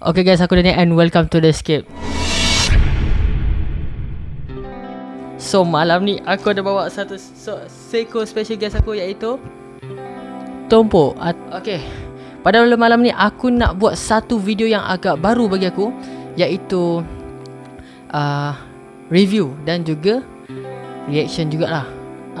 Okay guys, aku Daniel and welcome to The Escape. So malam ni aku ada bawa satu so, seko special guest aku iaitu Tompo. Okay. Pada malam ni aku nak buat satu video yang agak baru bagi aku iaitu uh, review dan juga reaction jugalah.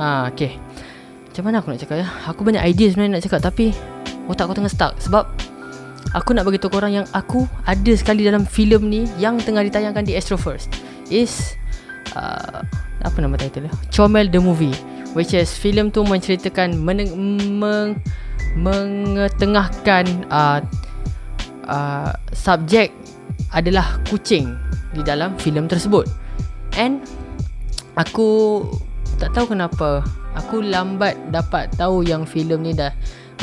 Ah uh, okay. Macam mana aku nak cakap ya? Aku banyak idea sebenarnya nak cakap tapi otak aku tengah stuck sebab aku nak bagi tahu korang yang aku ada sekali dalam filem ni yang tengah ditayangkan di Astro First. Is uh, apa nama title dia? Chomel the movie which is filem tu menceritakan meneng- meng- mengetengahkan uh, uh, subjek adalah kucing di dalam filem tersebut. And aku tak tahu kenapa aku lambat dapat tahu yang filem ni dah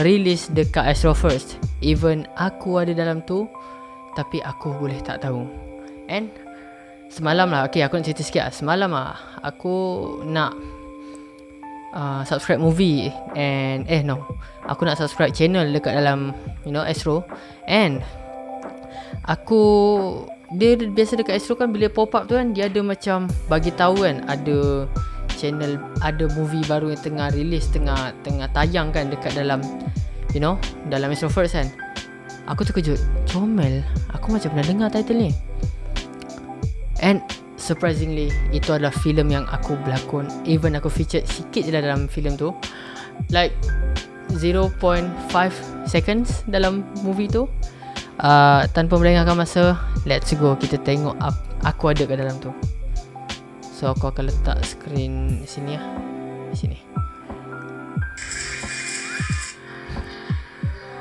release dekat Astro First. Even aku ada dalam tu Tapi aku boleh tak tahu. And Semalam lah. Okay aku nak cerita sikit lah. Semalam lah Aku nak uh, Subscribe movie. And Eh no. Aku nak subscribe channel Dekat dalam You know Astro. And Aku Dia biasa dekat Astro kan Bila pop up tu kan Dia ada macam Bagi tahu kan Ada Channel Ada movie baru yang tengah release Tengah Tengah tayang kan Dekat dalam You know Dalam Astro First kan. Aku terkejut. Comel Aku macam pernah dengar title ni. And Surprisingly Itu adalah filem yang aku berlakon. Even aku featured sikit je lah dalam filem tu. Like 0.5 seconds dalam movie tu. Uh, Tanpa melengahkan masa Let's go. Kita tengok Aku ada kat dalam tu So aku akan letak screen sini ya Di sini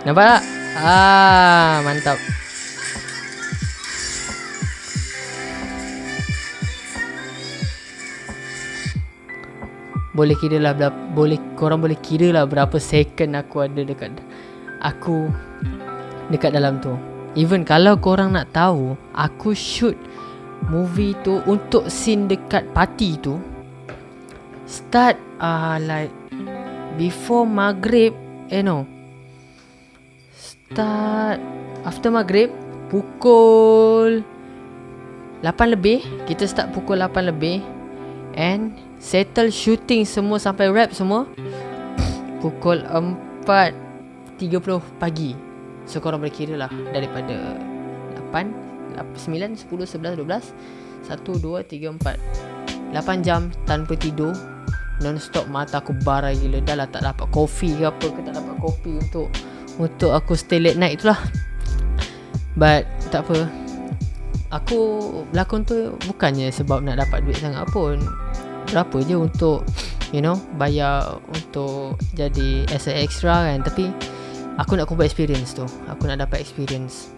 Nampak tak? Ah, mantap. Boleh kira lah boleh korang boleh kira lah berapa second aku ada dekat aku dekat dalam tu. Even kalau korang nak tahu, aku shoot movie tu untuk scene dekat party tu start uh, like before maghrib, eh no, start after maghrib pukul 8 lebih kita start pukul 8 lebih and settle shooting semua sampai wrap semua pukul 4.30 pagi. So korang boleh kira lah daripada 8 9, 10, 11, 12 1, 2, 3, 4 8 jam tanpa tidur. Non-stop mata aku barai gila. Dah lah tak dapat kopi ke apa ke Tak dapat kopi untuk untuk aku stay late night itulah. But tak apa. Aku berlakon tu bukannya sebab nak dapat duit sangat pun. Berapa je untuk You know Bayar untuk jadi as a extra kan. Tapi Aku nak kumpul experience tu. Aku nak dapat experience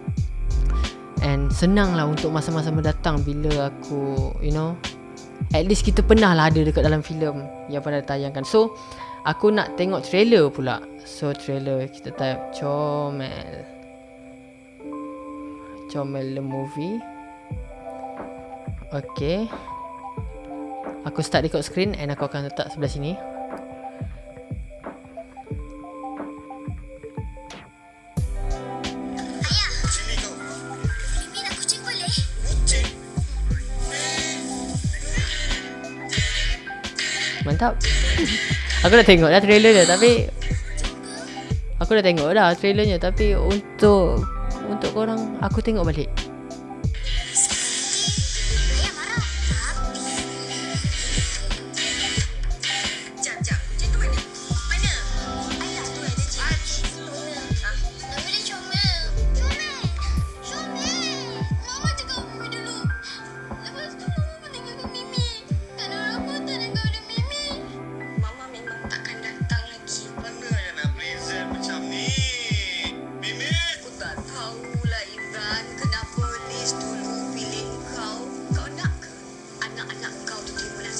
And senang lah untuk masa-masa mendatang Bila aku You know At least kita pernah lah ada dekat dalam filem Yang pernah tayangkan So Aku nak tengok trailer pula. So trailer kita type Comel Comel the movie. Okay. Aku start record screen And aku akan letak sebelah sini Mantap. Aku dah tengok dah trailer dia Tapi Aku dah tengok dah trailernya Tapi untuk Untuk korang Aku tengok balik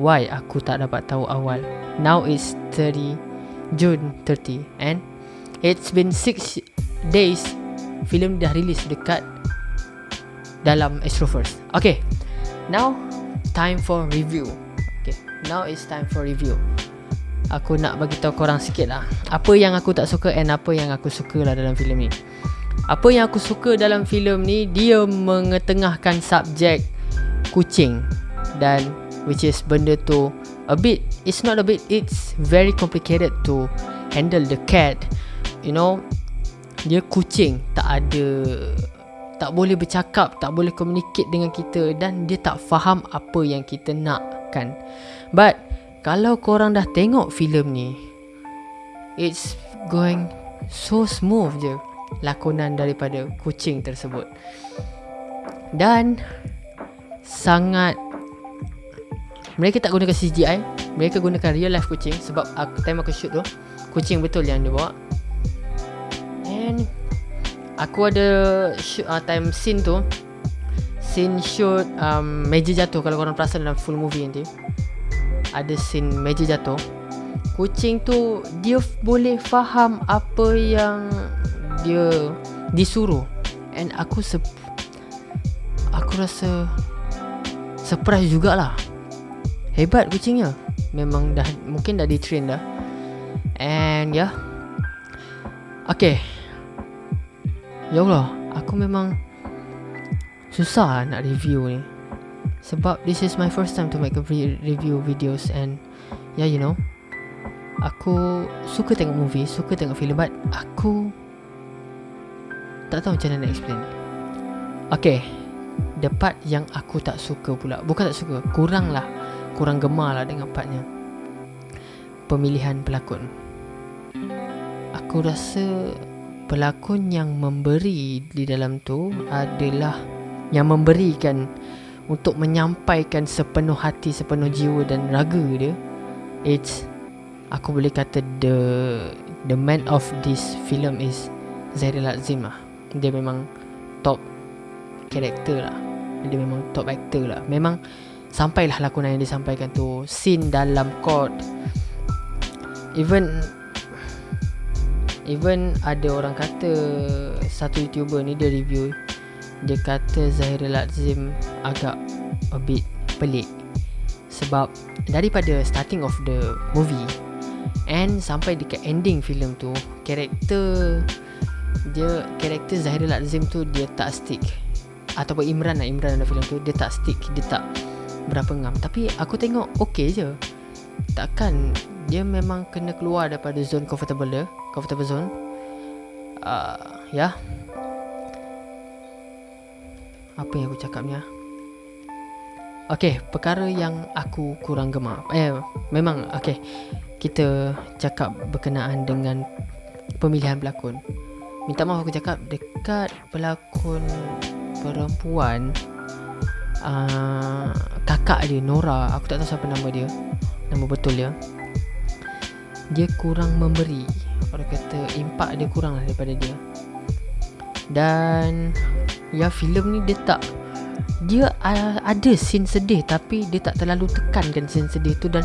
Why aku tak dapat tahu awal? Now it's 30 June 30 And It's been 6 days Filem dah release dekat Dalam Astroverse Okay Now Time for review. Okay Now it's time for review. Aku nak bagi tahu korang sikit lah. Apa yang aku tak suka And apa yang aku suka lah dalam filem ni? Apa yang aku suka dalam filem ni Dia mengetengahkan subjek Kucing Dan Which is benda tu A bit It's not a bit It's very complicated to Handle the cat You know. Dia kucing Tak ada Tak boleh bercakap Tak boleh communicate dengan kita Dan dia tak faham Apa yang kita nak kan But kalau korang dah tengok filem ni It's going so smooth je Lakonan daripada kucing tersebut. Dan Sangat Mereka tak gunakan CGI Mereka gunakan real life kucing Sebab aku time aku shoot tu Kucing betul yang dia bawa. And Aku ada shoot, uh, time scene tu Scene shoot um, Meja jatuh Kalau korang perasan dalam full movie nanti. Ada scene meja jatuh. Kucing tu Dia boleh faham Apa yang Dia Disuruh. And aku se Aku rasa Surprise jugalah Hebat kucingnya. Memang dah Mungkin dah di-train dah. And yeah. Okay. Ya Allah Aku memang Susah nak review ni. Sebab this is my first time to make a re- review videos and yeah you know. Aku suka tengok movie, suka tengok filem but aku tak tahu macam mana nak explain. Okay, the part yang aku tak suka pula, bukan tak suka, kurang lah, kurang gemar lah dengan partnya. Pemilihan pelakon. Aku rasa pelakon yang memberi di dalam tu adalah yang memberikan untuk menyampaikan sepenuh hati, sepenuh jiwa dan raga dia. It's aku boleh kata the the man of this film is Zairil Azim lah. Dia memang top character lah. Dia memang top actor lah. Memang sampailah lakonan yang disampaikan tu. Scene dalam court. Even even ada orang kata satu YouTuber ni dia review dia kata Zahirul Azim agak a bit pelik. Sebab daripada starting of the movie and sampai dekat ending filem tu karakter dia karakter Zahirul Azim tu dia tak stick. Ataupun Imran lah Imran dalam filem tu dia tak stick. Dia tak berapa ngam. Tapi aku tengok okay je. Takkan dia memang kena keluar daripada zone comfortable dia comfortable zone. Uh, ya. Yeah apa yang aku cakap ni ah? Okay, perkara yang aku kurang gemar Eh, memang okay Kita cakap berkenaan dengan pemilihan pelakon. Minta maaf aku cakap dekat pelakon perempuan uh, Kakak dia, Nora. Aku tak tahu siapa nama dia. Nama betul dia. Dia kurang memberi. Orang kata impak dia kurang lah daripada dia. Dan Ya filem ni dia tak Dia uh, ada scene sedih Tapi dia tak terlalu tekankan scene sedih tu Dan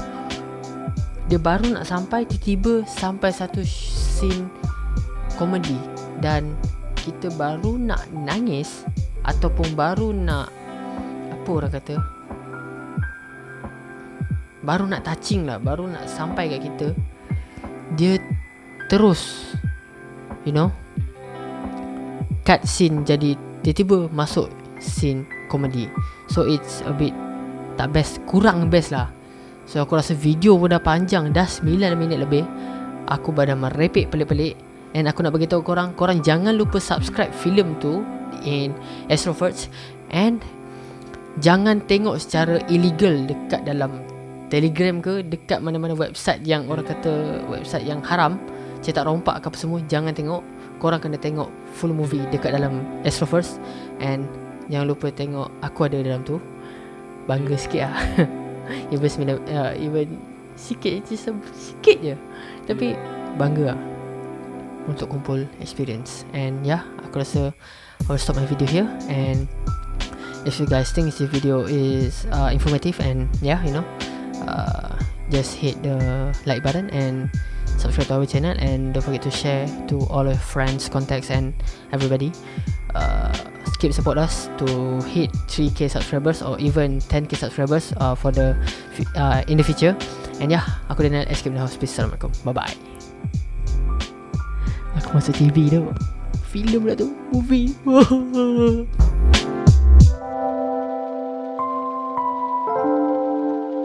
Dia baru nak sampai Tiba-tiba sampai satu scene Komedi. Dan Kita baru nak nangis Ataupun baru nak Apa orang kata. Baru nak touching lah Baru nak sampai kat kita Dia Terus You know Cut scene jadi Tiba-tiba masuk scene komedi. So it's a bit Tak best Kurang best lah. So aku rasa video pun dah panjang Dah 9 minit lebih. Aku pada merepek pelik-pelik. And aku nak beritahu korang Korang jangan lupa subscribe filem tu In Astroverts And Jangan tengok secara illegal Dekat dalam Telegram ke Dekat mana-mana website yang Orang kata Website yang haram Cetak rompak ke apa semua Jangan tengok. Korang kena tengok full movie dekat dalam Astroverse and jangan lupa tengok aku ada dalam tu. Bangga sikit lah. Even, sembilan, uh, even sikit je sikit je. Tapi bangga lah untuk kumpul experience. And yeah aku rasa I'll stop my video here. And if you guys think this video is uh, informative and yeah you know uh, just hit the like button and subscribe to our channel and don't forget to share to all your friends contacts and everybody. Uh, keep support us to hit 3k subscribers or even 10k subscribers uh, for the uh, in the future. And yeah aku Daniel escape the house. Peace. Assalamualaikum. Bye bye aku masuk TV tu. Film lah tu. Movie